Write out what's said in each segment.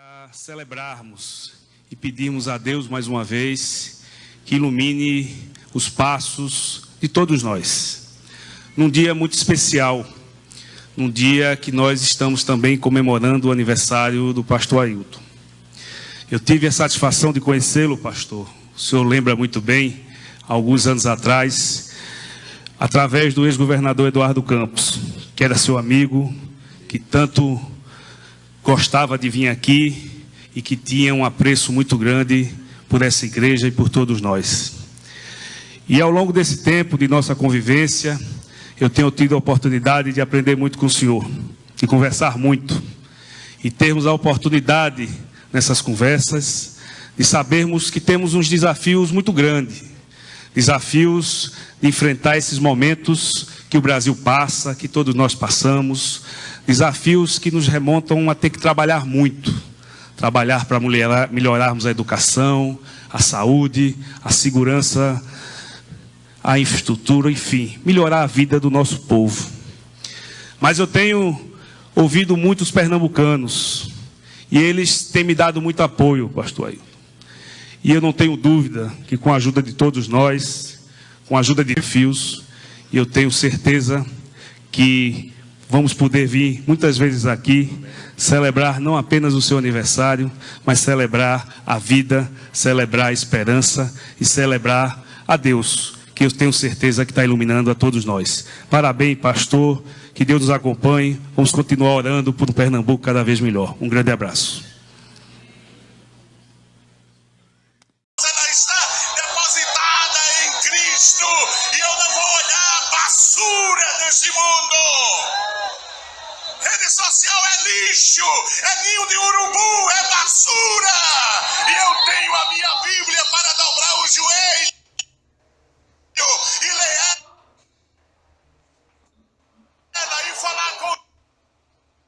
Para celebrarmos e pedirmos a Deus mais uma vez que ilumine os passos de todos nós. Num dia muito especial, num dia que nós estamos também comemorando o aniversário do pastor Ailton. Eu tive a satisfação de conhecê-lo, pastor. O senhor lembra muito bem, alguns anos atrás, através do ex-governador Eduardo Campos, que era seu amigo, que tanto gostava de vir aqui e que tinha um apreço muito grande por essa igreja e por todos nós. E ao longo desse tempo de nossa convivência, eu tenho tido a oportunidade de aprender muito com o senhor, de conversar muito e termos a oportunidade nessas conversas de sabermos que temos uns desafios muito grandes, desafios de enfrentar esses momentos que o Brasil passa, que todos nós passamos, desafios que nos remontam a ter que trabalhar muito. Trabalhar para melhorarmos a educação, a saúde, a segurança, a infraestrutura, enfim, melhorar a vida do nosso povo. Mas eu tenho ouvido muitos pernambucanos e eles têm me dado muito apoio, pastor. E eu não tenho dúvida que com a ajuda de todos nós, com a ajuda de fios, eu tenho certeza que vamos poder vir muitas vezes aqui celebrar não apenas o seu aniversário, mas celebrar a vida, celebrar a esperança e celebrar a Deus, que eu tenho certeza que está iluminando a todos nós. Parabéns, pastor, que Deus nos acompanhe. Vamos continuar orando por um Pernambuco cada vez melhor. Um grande abraço. E nesse mundo. Rede social é lixo, é ninho de urubu, é basura. E eu tenho a minha Bíblia para dobrar o joelho e ler ela e falar com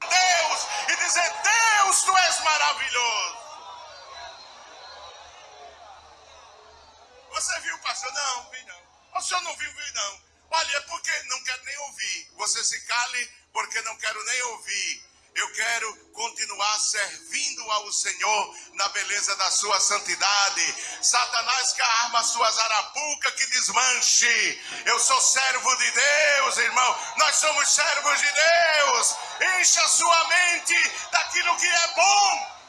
Deus e dizer: Deus, tu és maravilhoso. Você viu, pastor? Não, vi não. O senhor não viu, vi não. Olha, é porque não quero nem ouvir. Você se cale porque não quero nem ouvir. Eu quero continuar servindo ao Senhor na beleza da sua santidade. Satanás que arma suas arapucas que desmanche. Eu sou servo de Deus, irmão. Nós somos servos de Deus. Encha sua mente daquilo que é bom.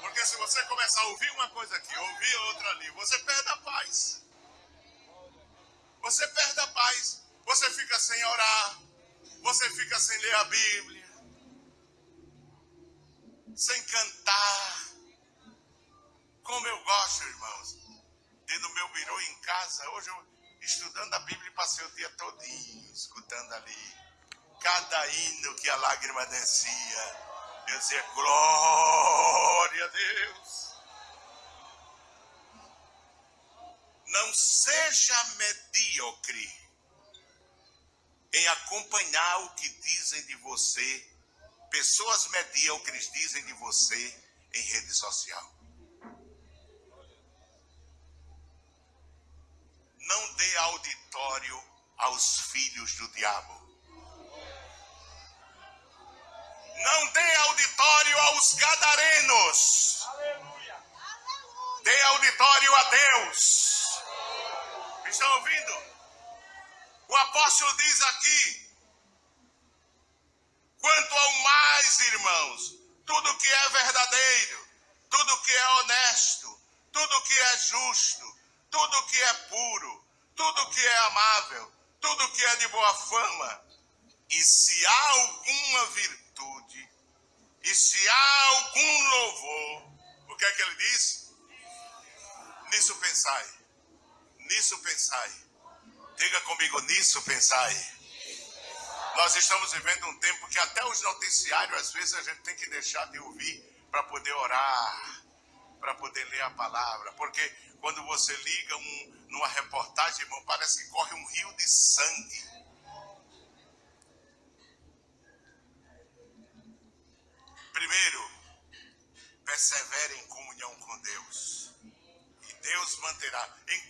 Porque se você começar a ouvir uma coisa aqui, ouvir outra ali, você perde a paz. Você perde a paz. Você fica sem orar. Você fica sem ler a Bíblia. Sem cantar. Como eu gosto, irmãos. De no meu birô em casa. Hoje eu estudando a Bíblia passei o dia todinho escutando ali. Cada hino que a lágrima descia. Eu dizia, glória a Deus. Não seja medíocre em acompanhar o que dizem de você, pessoas medíocres dizem de você em rede social. Não dê auditório aos filhos do diabo. Não dê auditório aos gadarenos. Dê auditório a Deus. Estão ouvindo? O apóstolo diz aqui: quanto ao mais, irmãos, tudo que é verdadeiro, tudo que é honesto, tudo que é justo, tudo que é puro, tudo que é amável, tudo que é de boa fama, e se há alguma virtude, e se há algum louvor, o que é que ele diz? Nisso pensai, nisso pensai. Diga comigo nisso, pensai. Nós estamos vivendo um tempo que até os noticiários, às vezes, a gente tem que deixar de ouvir para poder orar, para poder ler a palavra. Porque quando você liga um, numa reportagem, irmão, parece que corre um rio de sangue. Primeiro, persevere em comunhão com Deus. E Deus manterá. Em